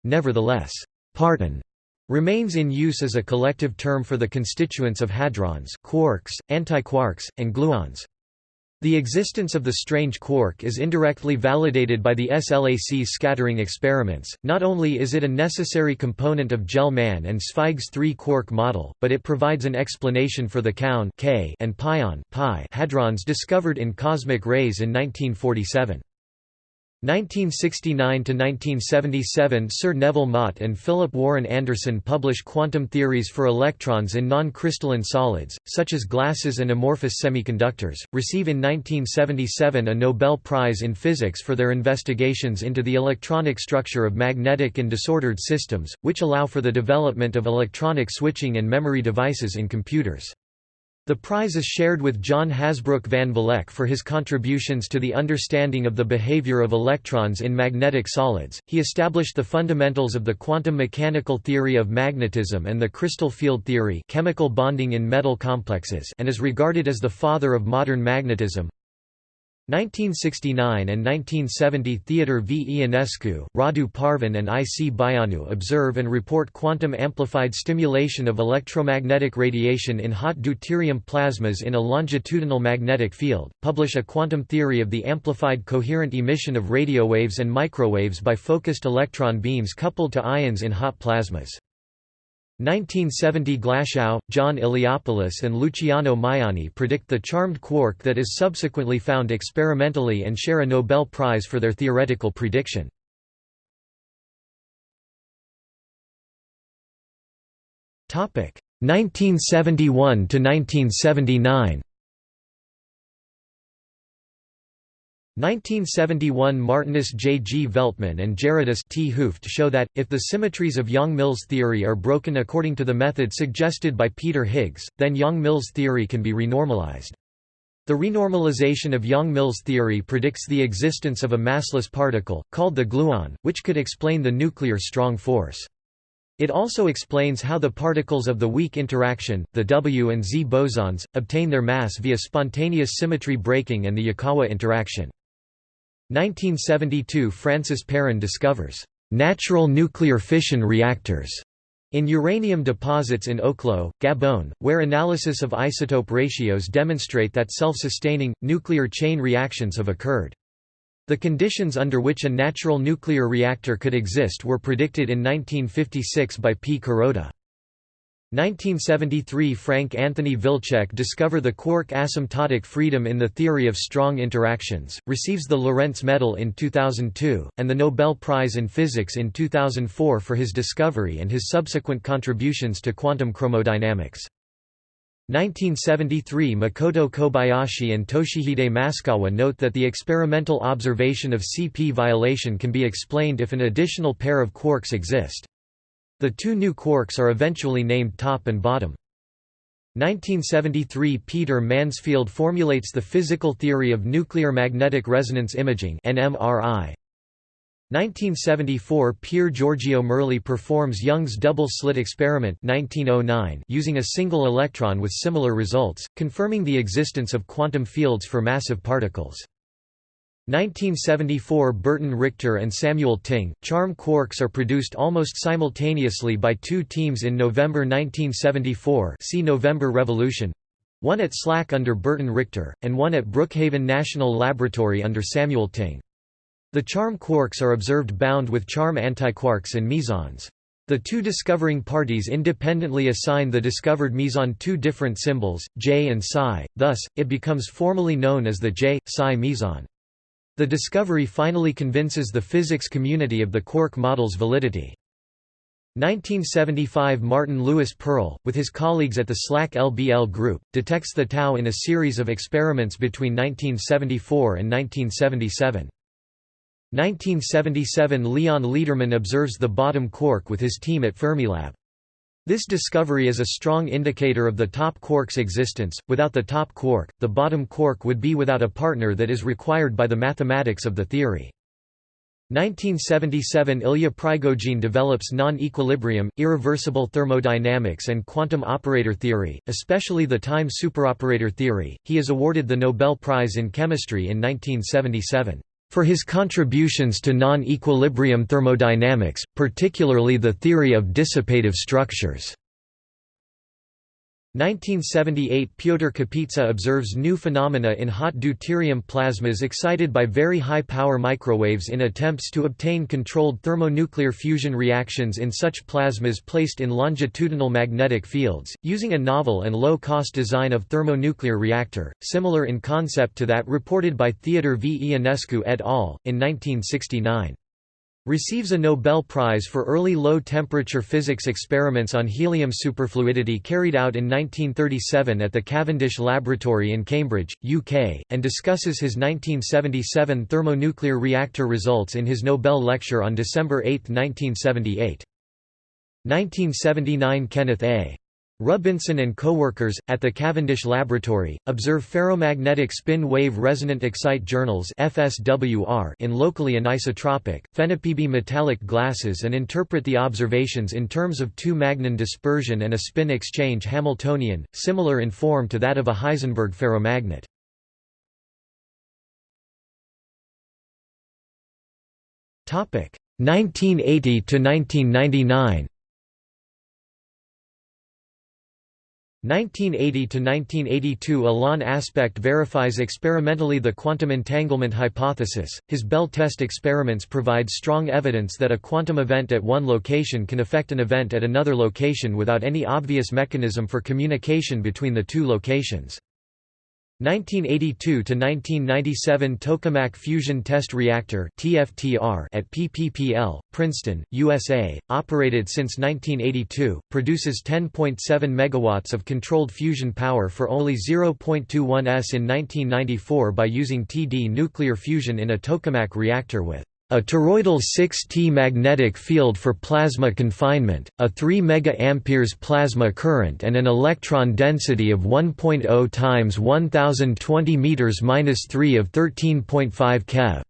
Nevertheless, parton remains in use as a collective term for the constituents of hadrons quarks, antiquarks, and gluons. The existence of the strange quark is indirectly validated by the SLAC scattering experiments. Not only is it a necessary component of Gell-Mann and Zweig's three-quark model, but it provides an explanation for the kaon K and pion pi hadrons discovered in cosmic rays in 1947. 1969–1977 Sir Nevill Mott and Philip Warren Anderson publish quantum theories for electrons in non-crystalline solids, such as glasses and amorphous semiconductors, receive in 1977 a Nobel Prize in Physics for their investigations into the electronic structure of magnetic and disordered systems, which allow for the development of electronic switching and memory devices in computers. The prize is shared with John Hasbrouck van Vleck for his contributions to the understanding of the behavior of electrons in magnetic solids. He established the fundamentals of the quantum mechanical theory of magnetism and the crystal field theory, chemical bonding in metal complexes, and is regarded as the father of modern magnetism. 1969 and 1970 Theodor V. Ionescu, Radu Parvan and I. C. Băianu observe and report quantum-amplified stimulation of electromagnetic radiation in hot deuterium plasmas in a longitudinal magnetic field, publish a quantum theory of the amplified coherent emission of radio waves and microwaves by focused electron beams coupled to ions in hot plasmas. 1970 Glashow, John Iliopoulos and Luciano Maiani predict the charmed quark that is subsequently found experimentally and share a Nobel Prize for their theoretical prediction. Topic 1971 to 1979. 1971 Martinus J. G. Veltman and Gerardus 't Hooft show that, if the symmetries of Yang-Mills theory are broken according to the method suggested by Peter Higgs, then Yang-Mills theory can be renormalized. The renormalization of Yang-Mills theory predicts the existence of a massless particle, called the gluon, which could explain the nuclear strong force. It also explains how the particles of the weak interaction, the W and Z bosons, obtain their mass via spontaneous symmetry breaking and the Yukawa interaction. 1972 Francis Perrin discovers natural nuclear fission reactors in uranium deposits in Oklo, Gabon, where analysis of isotope ratios demonstrate that self-sustaining, nuclear chain reactions have occurred. The conditions under which a natural nuclear reactor could exist were predicted in 1956 by P. Kuroda. 1973 Frank Anthony Wilczek discover the quark asymptotic freedom in the theory of strong interactions, receives the Lorentz Medal in 2002, and the Nobel Prize in Physics in 2004 for his discovery and his subsequent contributions to quantum chromodynamics. 1973 Makoto Kobayashi and Toshihide Maskawa note that the experimental observation of CP violation can be explained if an additional pair of quarks exist. The two new quarks are eventually named top and bottom. 1973 Peter Mansfield formulates the physical theory of nuclear magnetic resonance imaging NMRI. 1974 Pier Giorgio Merli performs Young's double-slit experiment 1909 using a single electron with similar results, confirming the existence of quantum fields for massive particles. 1974 Burton Richter and Samuel Ting, charm quarks are produced almost simultaneously by two teams in November 1974 see November Revolution one at SLAC under Burton Richter, and one at Brookhaven National Laboratory under Samuel Ting. The charm quarks are observed bound with charm antiquarks and mesons. The two discovering parties independently assign the discovered meson two different symbols, J and psi, thus, it becomes formally known as the J-psi meson. The discovery finally convinces the physics community of the quark model's validity. 1975 Martin Lewis Pearl, with his colleagues at the SLAC LBL Group, detects the tau in a series of experiments between 1974 and 1977. 1977 Leon Lederman observes the bottom quark with his team at Fermilab. This discovery is a strong indicator of the top quark's existence. Without the top quark, the bottom quark would be without a partner that is required by the mathematics of the theory. 1977 Ilya Prigogine develops non-equilibrium, irreversible thermodynamics and quantum operator theory, especially the time superoperator theory. He is awarded the Nobel Prize in Chemistry in 1977 for his contributions to non-equilibrium thermodynamics, particularly the theory of dissipative structures. 1978 Pyotr Kapitsa observes new phenomena in hot deuterium plasmas excited by very high-power microwaves in attempts to obtain controlled thermonuclear fusion reactions in such plasmas placed in longitudinal magnetic fields, using a novel and low-cost design of thermonuclear reactor, similar in concept to that reported by Theodor V. Ionescu et al. in 1969. Receives a Nobel Prize for early low-temperature physics experiments on helium superfluidity carried out in 1937 at the Cavendish Laboratory in Cambridge, UK, and discusses his 1977 thermonuclear reactor results in his Nobel lecture on December 8, 1978. 1979 Kenneth A. Rubinson and co-workers, at the Cavendish Laboratory, observe ferromagnetic spin-wave resonant excitations in locally anisotropic, phenophoebe metallic glasses and interpret the observations in terms of two-magnon dispersion and a spin exchange Hamiltonian, similar in form to that of a Heisenberg ferromagnet. Topic 1980 to 1999. 1980–1982 Alain Aspect verifies experimentally the quantum entanglement hypothesis. His Bell test experiments provide strong evidence that a quantum event at one location can affect an event at another location without any obvious mechanism for communication between the two locations. 1982–1997 Tokamak Fusion Test Reactor at PPPL, Princeton, USA, operated since 1982, produces 10.7 MW of controlled fusion power for only 0.21 s in 1994 by using TD nuclear fusion in a tokamak reactor with a toroidal 6T magnetic field for plasma confinement, a 3 MA plasma current and an electron density of 1.0 times 1020 m-3 of 13.5 keV.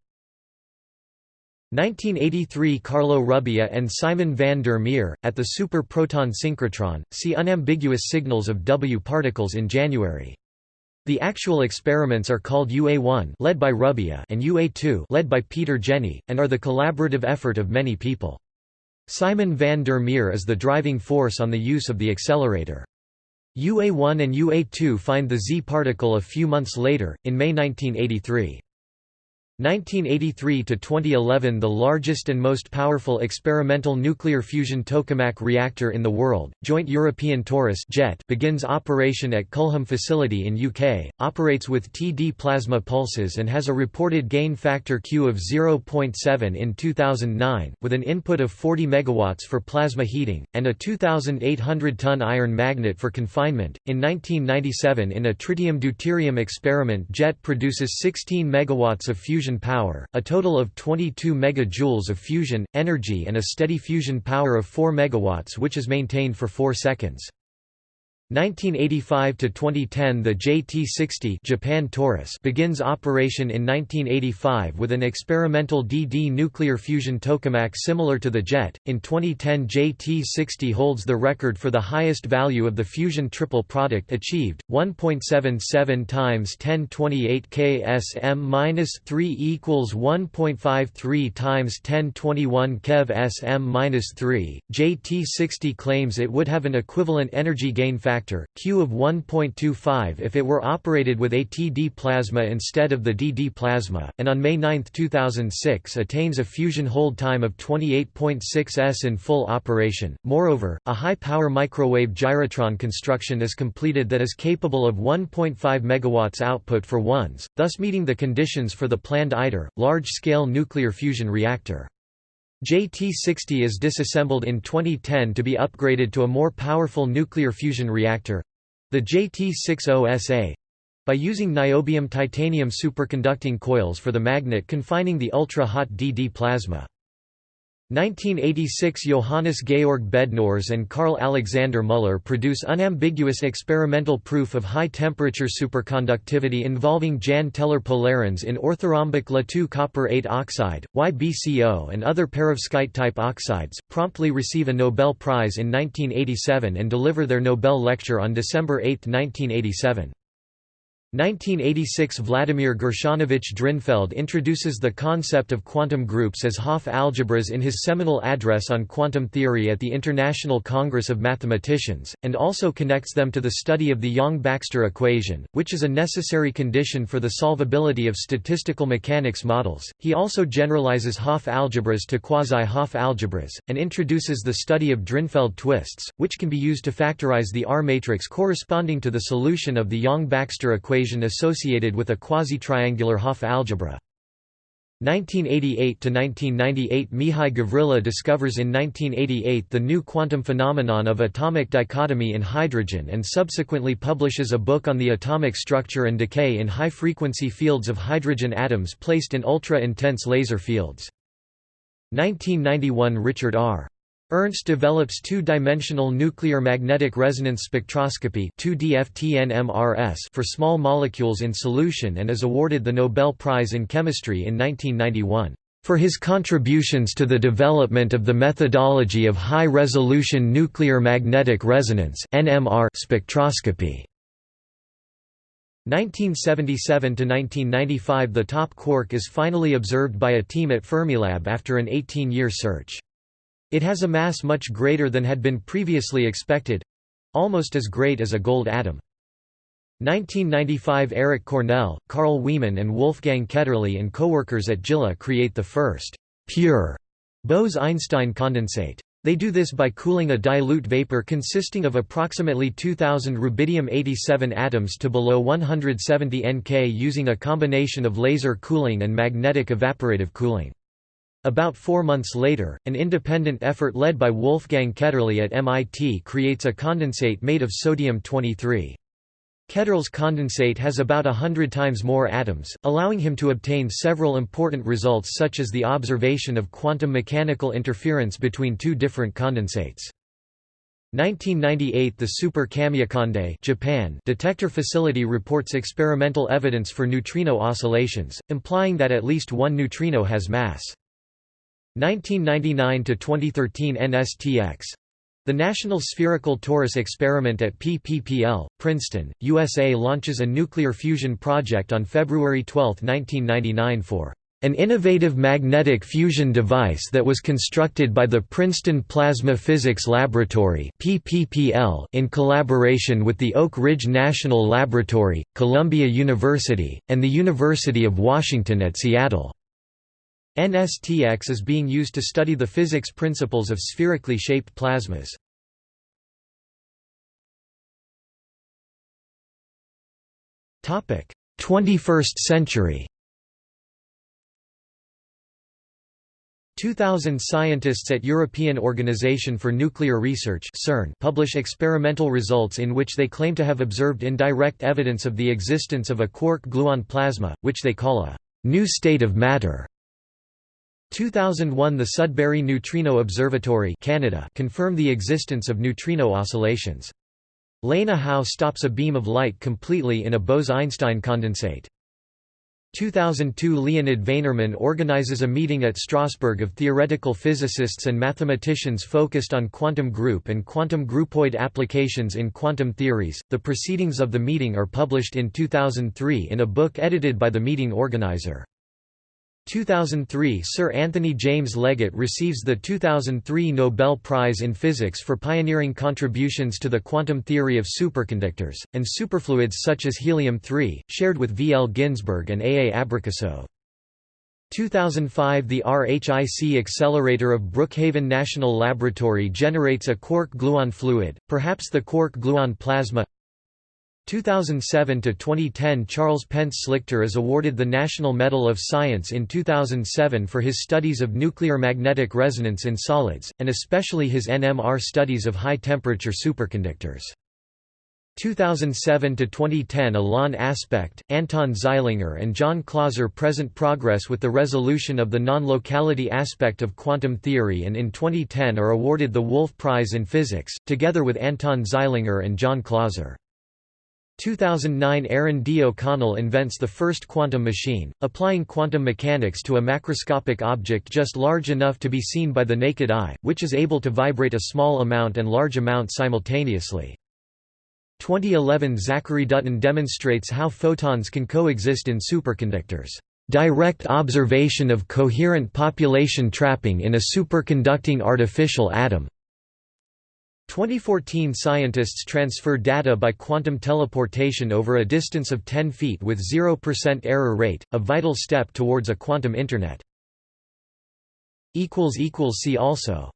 1983 Carlo Rubbia and Simon van der Meer, at the super proton synchrotron, see unambiguous signals of W particles in January. The actual experiments are called UA1 led by Rubbia and UA2 led by Peter Jenny, and are the collaborative effort of many people. Simon van der Meer is the driving force on the use of the accelerator. UA1 and UA2 find the Z particle a few months later, in May 1983. 1983 to 2011 the largest and most powerful experimental nuclear fusion tokamak reactor in the world joint european torus jet begins operation at culham facility in uk operates with td plasma pulses and has a reported gain factor q of 0.7 in 2009 with an input of 40 megawatts for plasma heating and a 2800 ton iron magnet for confinement. In 1997 in a tritium deuterium experiment jet produces 16 megawatts of fusion fusion power, a total of 22 MJ of fusion, energy and a steady fusion power of 4 MW which is maintained for 4 seconds. 1985 to 2010 the JT-60 Japan begins operation in 1985 with an experimental DD nuclear fusion tokamak similar to the JET. In 2010 JT-60 holds the record for the highest value of the fusion triple product achieved, 1.77 times 1028 ksm-3 equals 1.53 times 1021 keV sm-3. JT-60 claims it would have an equivalent energy gain factor factor, Q of 1.25 if it were operated with a TD plasma instead of the DD plasma, and on May 9, 2006 attains a fusion hold time of 28.6 s in full operation. Moreover, a high-power microwave gyrotron construction is completed that is capable of 1.5 MW output for ones, thus meeting the conditions for the planned ITER, large-scale nuclear fusion reactor. JT-60 is disassembled in 2010 to be upgraded to a more powerful nuclear fusion reactor—the JT-60SA—by using niobium titanium superconducting coils for the magnet confining the ultra-hot DD plasma. 1986 Johannes Georg Bednorz and Carl Alexander Müller produce unambiguous experimental proof of high-temperature superconductivity involving Jahn-Teller polarons in orthorhombic La2 copper 8 oxide, YBCO and other perovskite-type oxides, promptly receive a Nobel Prize in 1987 and deliver their Nobel lecture on December 8, 1987. 1986 Vladimir Gershonovich Drinfeld introduces the concept of quantum groups as Hopf algebras in his seminal address on quantum theory at the International Congress of Mathematicians, and also connects them to the study of the Yang-Baxter equation, which is a necessary condition for the solvability of statistical mechanics models. He also generalizes Hopf algebras to quasi-Hopf algebras, and introduces the study of Drinfeld twists, which can be used to factorize the R matrix corresponding to the solution of the Yang-Baxter equation equation associated with a quasi-triangular Hopf algebra. 1988–1998 Mihai Gavrila discovers in 1988 the new quantum phenomenon of atomic dichotomy in hydrogen and subsequently publishes a book on the atomic structure and decay in high-frequency fields of hydrogen atoms placed in ultra-intense laser fields. 1991 Richard R. Ernst develops two-dimensional nuclear magnetic resonance spectroscopy for small molecules in solution and is awarded the Nobel Prize in Chemistry in 1991 for his contributions to the development of the methodology of high-resolution nuclear magnetic resonance spectroscopy. 1977–1995 The top quark is finally observed by a team at Fermilab after an 18-year search. It has a mass much greater than had been previously expected—almost as great as a gold atom. 1995 Eric Cornell, Carl Wieman and Wolfgang Ketterle and coworkers at JILA create the first pure Bose–Einstein condensate. They do this by cooling a dilute vapor consisting of approximately 2000 rubidium-87 atoms to below 170 Nk using a combination of laser cooling and magnetic evaporative cooling. About four months later, an independent effort led by Wolfgang Ketterle at MIT creates a condensate made of sodium-23. Ketterle's condensate has about a hundred times more atoms, allowing him to obtain several important results such as the observation of quantum mechanical interference between two different condensates. 1998 The Super Kamiokande Japan detector facility reports experimental evidence for neutrino oscillations, implying that at least one neutrino has mass. 1999 to 2013 NSTX the National Spherical Torus Experiment at PPPL, Princeton, USA launches a nuclear fusion project on February 12, 1999 for an innovative magnetic fusion device that was constructed by the Princeton Plasma Physics Laboratory in collaboration with the Oak Ridge National Laboratory, Columbia University, and the University of Washington at Seattle. NSTX is being used to study the physics principles of spherically shaped plasmas. Topic: 21st century. 2000 scientists at European Organization for Nuclear Research (CERN) publish experimental results in which they claim to have observed indirect evidence of the existence of a quark-gluon plasma, which they call a new state of matter. 2001 The Sudbury Neutrino Observatory Canada confirmed the existence of neutrino oscillations. Lene Hau stops a beam of light completely in a Bose–Einstein condensate. 2002 Leonid Vainerman organizes a meeting at Strasbourg of theoretical physicists and mathematicians focused on quantum group and quantum groupoid applications in quantum theories. The proceedings of the meeting are published in 2003 in a book edited by the meeting organizer. 2003 Sir Anthony James Leggett receives the 2003 Nobel Prize in Physics for pioneering contributions to the quantum theory of superconductors, and superfluids such as helium-3, shared with V. L. Ginzburg and A. A. Abrikosov. 2005 The RHIC accelerator of Brookhaven National Laboratory generates a quark-gluon fluid, perhaps the quark-gluon plasma 2007 to 2010 Charles Pence Slichter is awarded the National Medal of Science in 2007 for his studies of nuclear magnetic resonance in solids, and especially his NMR studies of high-temperature superconductors. 2007 to 2010 Alain Aspect, Anton Zeilinger and John Clauser present progress with the resolution of the non-locality aspect of quantum theory and in 2010 are awarded the Wolf Prize in Physics, together with Anton Zeilinger and John Clauser. 2009 Aaron D. O'Connell invents the first quantum machine, applying quantum mechanics to a macroscopic object just large enough to be seen by the naked eye, which is able to vibrate a small amount and large amount simultaneously. 2011 Zachary Dutton demonstrates how photons can coexist in superconductors. Direct observation of coherent population trapping in a superconducting artificial atom. 2014 Scientists transfer data by quantum teleportation over a distance of 10 feet with 0% error rate, a vital step towards a quantum Internet. See also